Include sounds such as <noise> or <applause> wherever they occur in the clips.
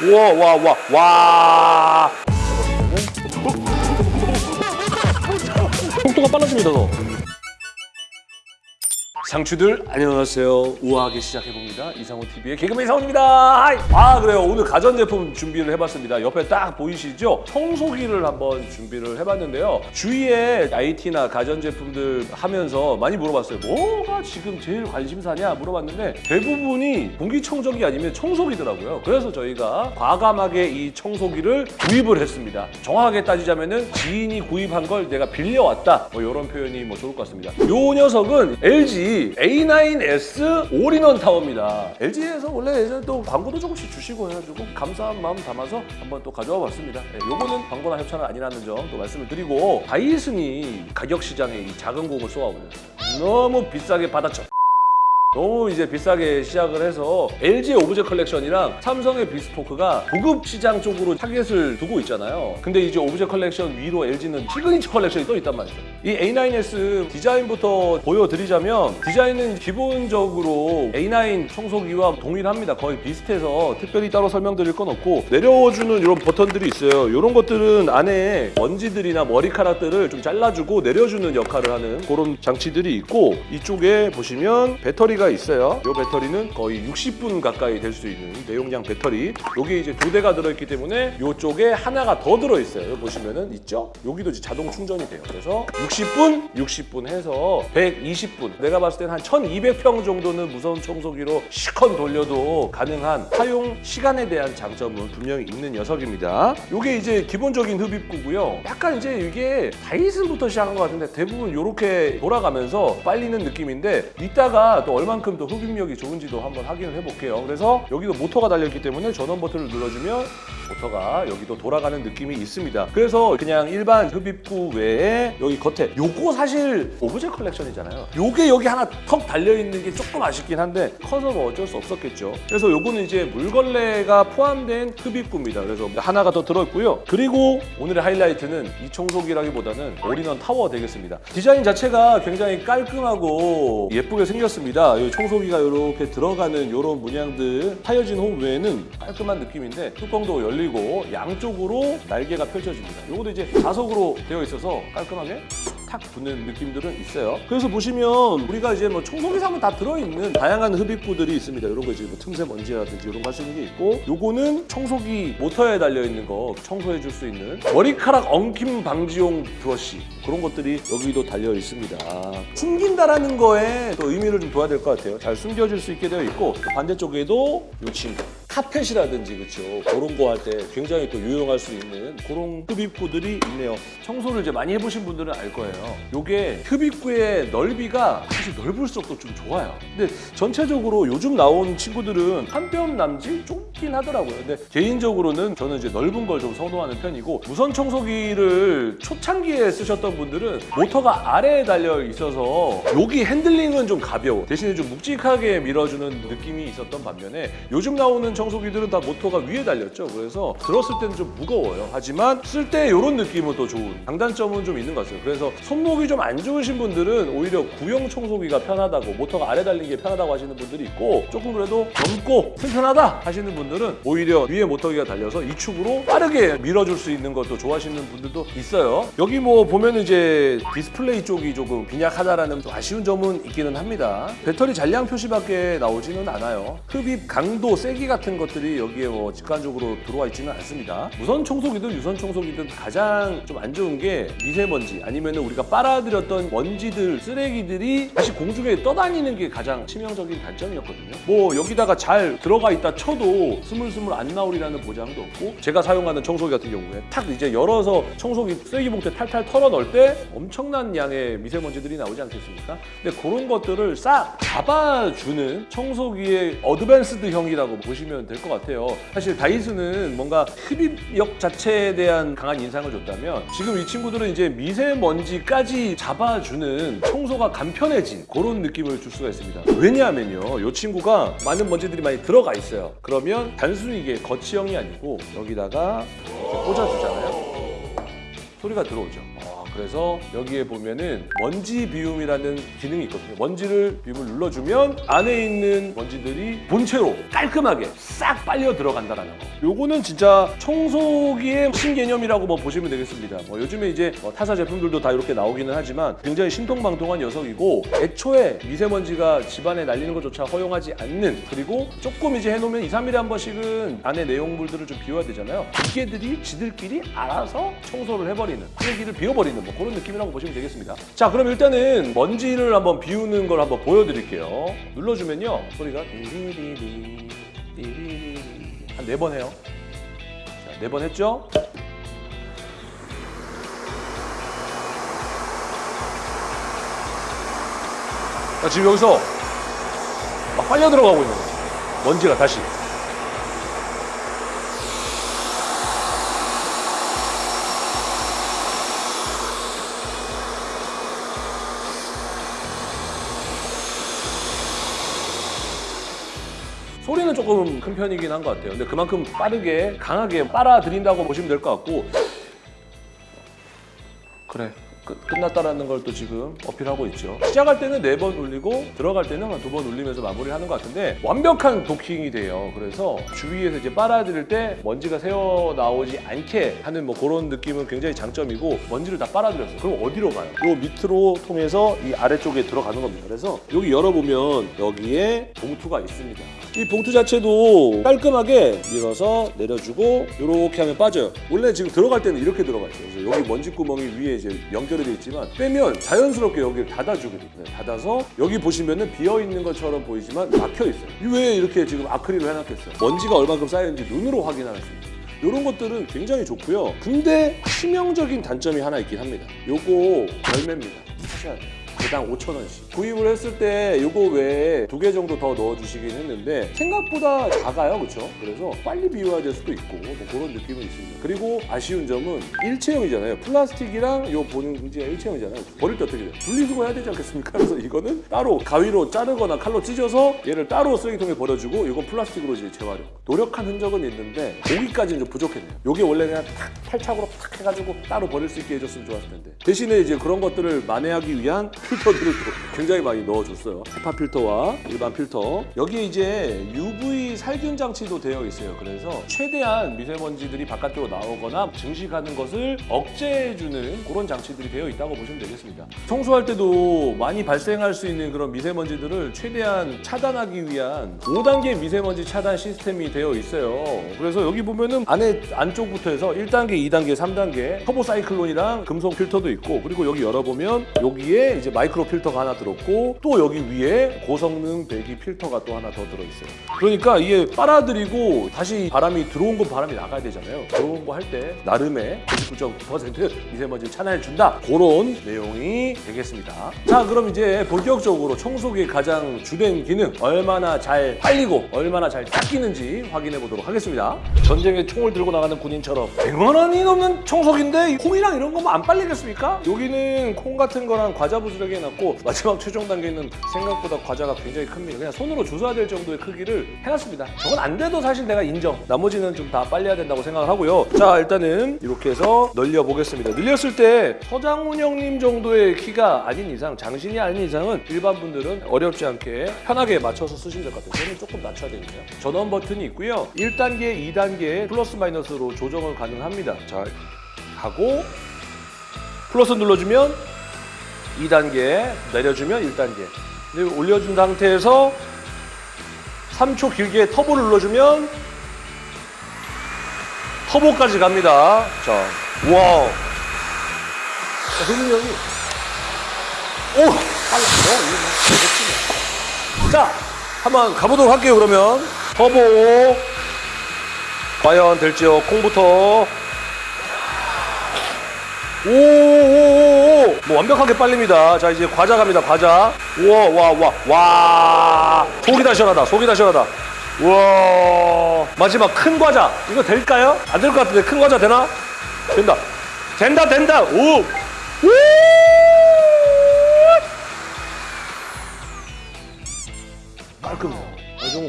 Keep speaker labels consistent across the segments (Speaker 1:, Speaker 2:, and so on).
Speaker 1: 우와 와와 와. 속도가 빨라집니다 더. 상추들 안녕하세요. 우아하게 시작해봅니다. 이상호 TV의 개그맨 이상호입니다. 하이! 아 그래요. 오늘 가전제품 준비를 해봤습니다. 옆에 딱 보이시죠? 청소기를 한번 준비를 해봤는데요. 주위에 IT나 가전제품들 하면서 많이 물어봤어요. 뭐가 지금 제일 관심사냐 물어봤는데 대부분이 공기청정기 아니면 청소기더라고요. 그래서 저희가 과감하게 이 청소기를 구입을 했습니다. 정확하게 따지자면 은 지인이 구입한 걸 내가 빌려왔다. 뭐 이런 표현이 뭐 좋을 것 같습니다. 요 녀석은 LG A9S 올인원 타워입니다. LG에서 원래 예전에 또 광고도 조금씩 주시고 해가지고 감사한 마음 담아서 한번 또 가져와 봤습니다. 네, 요거는 광고나 협찬은 아니라는 점 또 말씀을 드리고 다이슨이 가격 시장에 이 작은 공을 쏘아올렸어요. 너무 비싸게 받아쳐. 너무 이제 비싸게 시작을 해서 LG의 오브제 컬렉션이랑 삼성의 비스포크가 고급 시장 쪽으로 타겟을 두고 있잖아요. 근데 이제 오브제 컬렉션 위로 LG는 시그니처 컬렉션이 또 있단 말이죠. 이 A9S 디자인부터 보여드리자면 디자인은 기본적으로 A9 청소기와 동일합니다. 거의 비슷해서 특별히 따로 설명드릴 건 없고 내려주는 이런 버튼들이 있어요. 이런 것들은 안에 먼지들이나 머리카락들을 좀 잘라주고 내려주는 역할을 하는 그런 장치들이 있고 이쪽에 보시면 배터리가 있어요. 이 배터리는 거의 60분 가까이 될 수 있는 내용량 배터리. 여기 이제 두 대가 들어있기 때문에 이쪽에 하나가 더 들어있어요. 보시면은 있죠? 여기도 이제 자동 충전이 돼요. 그래서 60분, 60분 해서 120분. 내가 봤을 때는 한 1200평 정도는 무선 청소기로 시컨 돌려도 가능한 사용 시간에 대한 장점은 분명히 있는 녀석입니다. 이게 이제 기본적인 흡입구고요. 약간 이제 이게 다이슨부터 시작한 것 같은데 대부분 이렇게 돌아가면서 빨리는 느낌인데 이따가 또 얼 만큼 더 흡입력이 좋은지도 한번 확인을 해볼게요. 그래서 여기도 모터가 달려있기 때문에 전원 버튼을 눌러주면 모터가 여기도 돌아가는 느낌이 있습니다. 그래서 그냥 일반 흡입구 외에 여기 겉에 요거 사실 오브제 컬렉션이잖아요. 요게 여기 하나 턱 달려있는 게 조금 아쉽긴 한데 커서 뭐 어쩔 수 없었겠죠. 그래서 요거는 이제 물걸레가 포함된 흡입구입니다. 그래서 하나가 더 들어있고요. 그리고 오늘의 하이라이트는 이 청소기라기보다는 올인원 타워 되겠습니다. 디자인 자체가 굉장히 깔끔하고 예쁘게 생겼습니다. 이 청소기가 이렇게 들어가는 이런 문양들 하여진 홈 외에는 깔끔한 느낌인데 뚜껑도 열 리고 양쪽으로 날개가 펼쳐집니다. 이것도 이제 자석으로 되어 있어서 깔끔하게 탁 붙는 느낌들은 있어요. 그래서 보시면 우리가 이제 뭐 청소기 사면 다 들어있는 다양한 흡입구들이 있습니다. 이런 거 이제 뭐 틈새 먼지라든지 이런 거 있는 게 있고 요거는 청소기 모터에 달려있는 거 청소해 줄 수 있는 머리카락 엉킴 방지용 브러쉬 그런 것들이 여기도 달려 있습니다. 숨긴다라는 거에 또 의미를 좀 둬야 될 것 같아요. 잘 숨겨질 수 있게 되어 있고 또 반대쪽에도 요 친구 카펫이라든지 그렇죠 그런 거 할 때 굉장히 또 유용할 수 있는 그런 흡입구들이 있네요. 청소를 이제 많이 해보신 분들은 알 거예요. 요게 흡입구의 넓이가 사실 넓을수록 또좀 좋아요. 근데 전체적으로 요즘 나온 친구들은 한 뼘 남짓 좁긴 하더라고요. 근데 개인적으로는 저는 이제 넓은 걸 좀 선호하는 편이고 무선 청소기를 초창기에 쓰셨던 분들은 모터가 아래에 달려 있어서 여기 핸들링은 좀 가벼워 대신에 좀 묵직하게 밀어주는 느낌이 있었던 반면에 요즘 나오는 청소 기들은 다 모터가 위에 달렸죠. 그래서 들었을 때는 좀 무거워요. 하지만 쓸 때 이런 느낌은 또 좋은 장단점은 좀 있는 것 같아요. 그래서 손목이 좀 안 좋으신 분들은 오히려 구형 청소기가 편하다고 모터가 아래 달린 게 편하다고 하시는 분들이 있고 조금 그래도 젊고 튼튼하다 하시는 분들은 오히려 위에 모터기가 달려서 이 축으로 빠르게 밀어줄 수 있는 것도 좋아하시는 분들도 있어요. 여기 뭐 보면 이제 디스플레이 쪽이 조금 빈약하다라는 좀 아쉬운 점은 있기는 합니다. 배터리 잔량 표시밖에 나오지는 않아요. 흡입 강도, 세기 같은 것들이 여기에 뭐 직관적으로 들어와 있지는 않습니다. 무선 청소기든 유선 청소기든 가장 좀 안 좋은 게 미세먼지 아니면 우리가 빨아들였던 먼지들, 쓰레기들이 다시 공중에 떠다니는 게 가장 치명적인 단점이었거든요. 뭐 여기다가 잘 들어가 있다 쳐도 스물스물 안 나오리라는 보장도 없고 제가 사용하는 청소기 같은 경우에 탁 이제 열어서 청소기 쓰레기 봉투에 탈탈 털어 넣을 때 엄청난 양의 미세먼지들이 나오지 않겠습니까? 근데 그런 것들을 싹 잡아주는 청소기의 어드밴스드형이라고 보시면 될 것 같아요. 사실 다이슨은 뭔가 흡입력 자체에 대한 강한 인상을 줬다면 지금 이 친구들은 이제 미세먼지까지 잡아주는 청소가 간편해진 그런 느낌을 줄 수가 있습니다. 왜냐하면요. 이 친구가 많은 먼지들이 많이 들어가 있어요. 그러면 단순히 이게 거치형이 아니고 여기다가 꽂아주잖아요. 소리가 들어오죠. 어, 그래서 여기에 보면은 먼지 비움이라는 기능이 있거든요. 먼지를 비움을 눌러주면 안에 있는 먼지들이 본체로 깔끔하게 싹 빨려 들어간다라는 거. 요거는 진짜 청소기의 신개념이라고 뭐 보시면 되겠습니다. 뭐 요즘에 이제 뭐 타사 제품들도 다 이렇게 나오기는 하지만 굉장히 신통방통한 녀석이고 애초에 미세먼지가 집안에 날리는 것조차 허용하지 않는 그리고 조금 이제 해놓으면 2, 3일에 한 번씩은 안에 내용물들을 좀 비워야 되잖아요. 기계들이 지들끼리 알아서 청소를 해버리는 쓰레기를 비워버리는 뭐 그런 느낌이라고 보시면 되겠습니다. 자 그럼 일단은 먼지를 한번 비우는 걸 한번 보여드릴게요. 눌러주면요 소리가 띠리리리 띠리리리 한 네 번 해요. 자, 네번 했죠? 자, 지금 여기서 막 빨려 들어가고 있는 거예요. 먼지가 다시. 조금 큰 편이긴 한 것 같아요. 근데 그만큼 빠르게 강하게 빨아들인다고 보시면 될 것 같고 그래 끝, 끝났다라는 걸 또 지금 어필하고 있죠. 시작할 때는 네번 울리고 들어갈 때는 한 두번 울리면서 마무리하는 것 같은데 완벽한 도킹이 돼요. 그래서 주위에서 이제 빨아들일 때 먼지가 새어 나오지 않게 하는 뭐 그런 느낌은 굉장히 장점이고 먼지를 다 빨아들였어요. 그럼 어디로 가요? 요 밑으로 통해서 이 아래쪽에 들어가는 겁니다. 그래서 여기 열어보면 여기에 봉투가 있습니다. 이 봉투 자체도 깔끔하게 밀어서 내려주고 이렇게 하면 빠져요. 원래 지금 들어갈 때는 이렇게 들어가 있어요. 그래서 여기 먼지 구멍이 위에 이제 연결 이 돼 있지만 빼면 자연스럽게 여기를 닫아주게 돼요. 네, 닫아서 여기 보시면은 비어 있는 것처럼 보이지만 막혀 있어요. 왜 이렇게 지금 아크릴로 해놨겠어요? 먼지가 얼마큼 쌓였는지 눈으로 확인할 수 있어요. 이런 것들은 굉장히 좋고요. 근데 치명적인 단점이 하나 있긴 합니다. 요거 열매입니다. 사셔야 돼요. 개당 5,000원씩. 구입을 했을 때 요거 외에 두 개 정도 더 넣어주시긴 했는데 생각보다 작아요. 그렇죠? 그래서 빨리 비워야 될 수도 있고 뭐 그런 느낌은 있습니다. 그리고 아쉬운 점은 일체형이잖아요. 플라스틱이랑 요 보는 문제가 일체형이잖아요. 버릴 때 어떻게 돼요? 분리수거 해야 되지 않겠습니까? 그래서 이거는 따로 가위로 자르거나 칼로 찢어서 얘를 따로 쓰레기통에 버려주고 이건 플라스틱으로 이제 재활용. 노력한 흔적은 있는데 고기까지는 좀 부족했네요. 요게 원래 그냥 탁 팔착으로 탁 해가지고 따로 버릴 수 있게 해줬으면 좋았을 텐데 대신에 이제 그런 것들을 만회하기 위한 <laughs> 필터들을 또 굉장히 많이 넣어줬어요. 헤파 필터와 일반 필터. 여기에 이제 UV 살균 장치도 되어 있어요. 그래서 최대한 미세먼지들이 바깥으로 나오거나 증식하는 것을 억제해주는 그런 장치들이 되어 있다고 보시면 되겠습니다. 청소할 때도 많이 발생할 수 있는 그런 미세먼지들을 최대한 차단하기 위한 5단계 미세먼지 차단 시스템이 되어 있어요. 그래서 여기 보면은 안에 안쪽부터 해서 1단계, 2단계, 3단계 터보 사이클론이랑 금속 필터도 있고 그리고 여기 열어보면 여기에 이제 마이크로 필터가 하나 들었고 또 여기 위에 고성능 배기 필터가 또 하나 더 들어있어요. 그러니까 이게 빨아들이고 다시 바람이 들어온 건 바람이 나가야 되잖아요. 들어온 거할 때 나름의 99.9% 미세먼지를 차단해 준다. 그런 내용이 되겠습니다. 자 그럼 이제 본격적으로 청소기의 가장 주된 기능 얼마나 잘 빨리고 얼마나 잘 닦이는지 확인해 보도록 하겠습니다. 전쟁에 총을 들고 나가는 군인처럼 100만 원이 넘는 청소기인데 콩이랑 이런 거면 안 빨리겠습니까? 여기는 콩 같은 거랑 과자 부스러기 해놨고 마지막 최종 단계는 생각보다 과자가 굉장히 큽니다. 그냥 손으로 주워야 될 정도의 크기를 해놨습니다. 저건 안 돼도 사실 내가 인정. 나머지는 좀 다 빨려야 된다고 생각을 하고요. 자 일단은 이렇게 해서 늘려 보겠습니다. 늘렸을 때 서장훈 형님 정도의 키가 아닌 이상 장신이 아닌 이상은 일반 분들은 어렵지 않게 편하게 맞춰서 쓰시면 될 것 같아요. 저는 조금 낮춰야 되니까요. 전원 버튼이 있고요. 1단계, 2단계 플러스 마이너스로 조정을 가능합니다. 자 하고 플러스 눌러주면 2단계, 내려주면 1단계. 근데 올려준 상태에서 3초 길게 터보를 눌러주면 터보까지 갑니다. 자, wow. 자, 흥민이. 오! 빨라. 어, 이거. 자, 한번 가보도록 할게요, 그러면. 터보. 과연 될지요? 콩부터. 오오오오 뭐 완벽하게 빨립니다. 자 이제 과자 갑니다. 과자. 우와 와와 와. 속이 다 시원하다. 속이 다 시원하다. 우와 마지막 큰 과자. 이거 될까요? 안 될 것 같은데 큰 과자 되나? 된다. 된다 된다. 오. 우!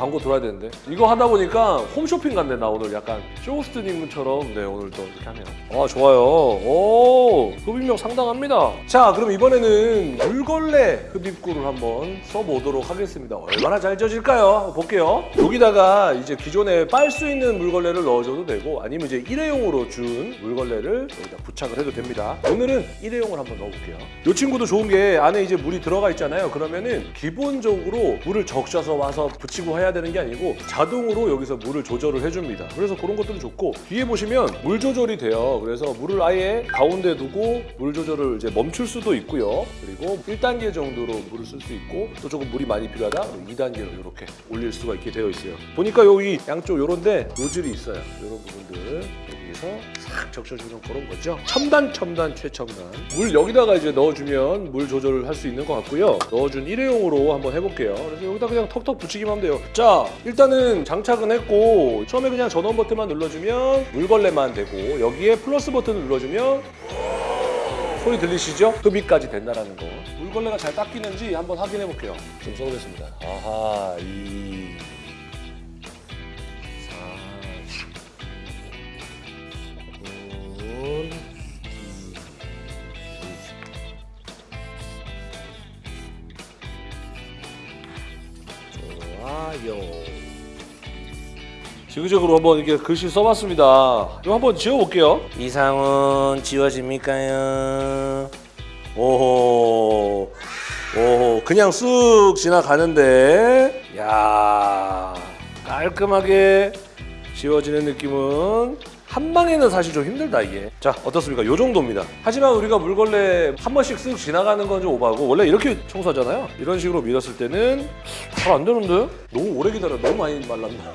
Speaker 1: 광고 들어야 되는데. 이거 하다 보니까 홈쇼핑 갔네 나 오늘 약간. 쇼호스트님처럼. 네 오늘 또 이렇게 하네요. 아 좋아요. 오 흡입력 상당합니다. 자 그럼 이번에는 물걸레 흡입구를 한번 써보도록 하겠습니다. 얼마나 잘 젖을까요? 볼게요. 여기다가 이제 기존에 빨 수 있는 물걸레를 넣어줘도 되고 아니면 이제 일회용으로 준 물걸레를 여기다 부착을 해도 됩니다. 오늘은 일회용을 한번 넣어볼게요. 이 친구도 좋은 게 안에 이제 물이 들어가 있잖아요. 그러면은 기본적으로 물을 적셔서 와서 붙이고 해야 되는 게 아니고 자동으로 여기서 물을 조절을 해줍니다. 그래서 그런 것들은 좋고 뒤에 보시면 물 조절이 돼요. 그래서 물을 아예 가운데 두고 물 조절을 이제 멈출 수도 있고요. 그리고 1단계 정도로 물을 쓸 수 있고 또 조금 물이 많이 필요하다? 2단계로 이렇게 올릴 수가 있게 되어 있어요. 보니까 여기 양쪽 요런데 노즐이 있어요. 이런 부분들 여기서 싹 적셔주는 그런 거죠. 첨단 첨단 최첨단. 물 여기다가 이제 넣어주면 물 조절을 할 수 있는 것 같고요. 넣어준 일회용으로 한번 해볼게요. 그래서 여기다 그냥 턱턱 붙이기만 하면 돼요. 자 일단은 장착은 했고 처음에 그냥 전원 버튼만 눌러주면 물걸레만 되고 여기에 플러스 버튼을 눌러주면 소리 들리시죠? 흡입까지 된다라는 거. 물걸레가 잘 닦이는지 한번 확인해 볼게요. 좀 써보겠습니다. 아하 이 군, 좋아요. 지그재그로 한번 이렇게 글씨 써봤습니다. 이거 한번 지워볼게요. 이상은 지워집니까요? 오호, 오호, 그냥 쓱 지나가는데, 야 깔끔하게 지워지는 느낌은 한 방에는 사실 좀 힘들다 이게. 자 어떻습니까? 요 정도입니다. 하지만 우리가 물걸레 한 번씩 쓱 지나가는 건 좀 오바고 원래 이렇게 청소하잖아요. 이런 식으로 밀었을 때는 잘 안 되는데? 너무 오래 기다려. 너무 많이 말랐나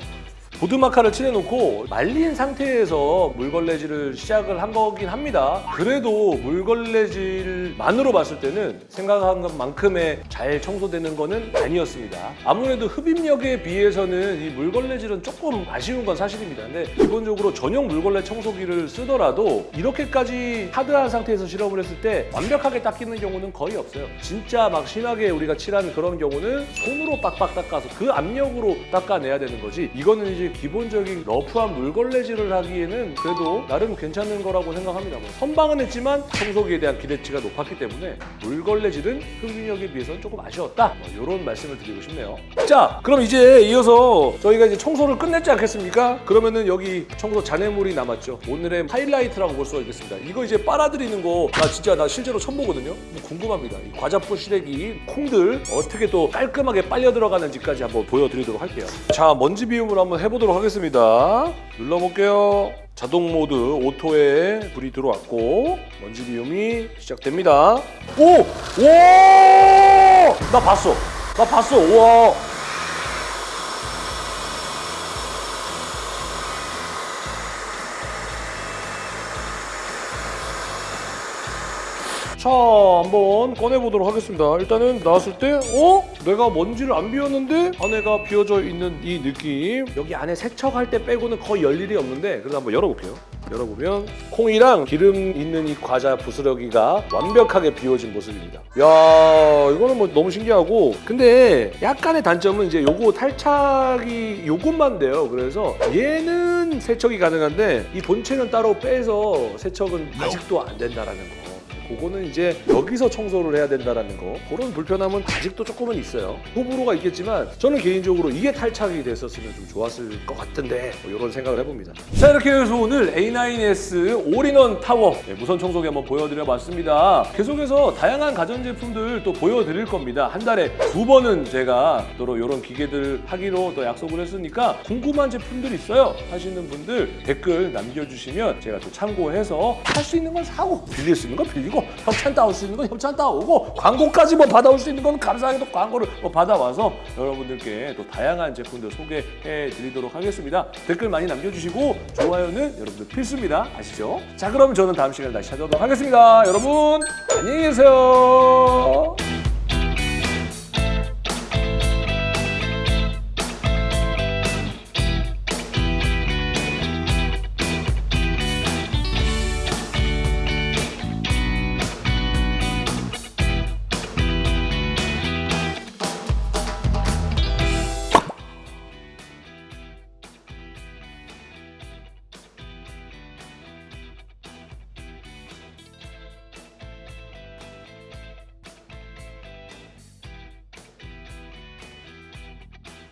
Speaker 1: 보드마카를 칠해놓고 말린 상태에서 물걸레질을 시작을 한 거긴 합니다. 그래도 물걸레질만으로 봤을 때는 생각한 것만큼의 잘 청소되는 거는 아니었습니다. 아무래도 흡입력에 비해서는 이 물걸레질은 조금 아쉬운 건 사실입니다. 근데 기본적으로 전용 물걸레 청소기를 쓰더라도 이렇게까지 하드한 상태에서 실험을 했을 때 완벽하게 닦이는 경우는 거의 없어요. 진짜 막 심하게 우리가 칠한 그런 경우는 손으로 빡빡 닦아서 그 압력으로 닦아내야 되는 거지. 이거는 이제 기본적인 러프한 물걸레질을 하기에는 그래도 나름 괜찮은 거라고 생각합니다. 뭐 선방은 했지만 청소기에 대한 기대치가 높았기 때문에 물걸레질은 흡입력에 비해서는 조금 아쉬웠다. 뭐 이런 말씀을 드리고 싶네요. 자, 그럼 이제 이어서 저희가 이제 청소를 끝냈지 않겠습니까? 그러면은 여기 청소 잔해물이 남았죠. 오늘의 하이라이트라고 볼 수가 있겠습니다. 이거 이제 빨아들이는 거 나 진짜 나 실제로 처음 보거든요. 뭐 궁금합니다. 이 과자포 시래기 콩들 어떻게 또 깔끔하게 빨려 들어가는지까지 한번 보여드리도록 할게요. 자, 먼지 비움을 한번 해보 도록 하겠습니다. 눌러볼게요. 자동 모드 오토에 불이 들어왔고 먼지 비움이 시작됩니다. 오! 오! 나 봤어. 나 봤어. 우와. 자, 한번 꺼내보도록 하겠습니다. 일단은 나왔을 때, 어? 내가 먼지를 안 비웠는데 안에가 비워져 있는 이 느낌. 여기 안에 세척할 때 빼고는 거의 열 일이 없는데, 그래서 한번 열어볼게요. 열어보면 콩이랑 기름 있는 이 과자 부스러기가 완벽하게 비워진 모습입니다. 야, 이거는 뭐 너무 신기하고, 근데 약간의 단점은 이제 요거 탈착이 요것만 돼요. 그래서 얘는 세척이 가능한데 이 본체는 따로 빼서 세척은 아직도 안 된다라는 거. 그거는 이제 여기서 청소를 해야 된다라는 거. 그런 불편함은 아직도 조금은 있어요. 호불호가 있겠지만 저는 개인적으로 이게 탈착이 됐었으면 좀 좋았을 것 같은데 뭐 이런 생각을 해봅니다. 자 이렇게 해서 오늘 A9S all-in-one 타워. 네, 무선 청소기 한번 보여드려 봤습니다. 계속해서 다양한 가전제품들 또 보여드릴 겁니다. 한 달에 두 번은 제가 또 이런 기계들 하기로 또 약속을 했으니까 궁금한 제품들 있어요. 하시는 분들 댓글 남겨주시면 제가 또 참고해서 할 수 있는 건 사고 빌릴 수 있는 건 빌리 고 협찬 따올 수 있는 건 협찬 따오고 광고까지 뭐 받아올 수 있는 건 감사하게도 광고를 뭐 받아와서 여러분들께 또 다양한 제품들 소개해 드리도록 하겠습니다. 댓글 많이 남겨주시고 좋아요는 여러분들 필수입니다. 아시죠? 자 그럼 저는 다음 시간에 다시 찾아오도록 하겠습니다. 여러분 안녕히 계세요.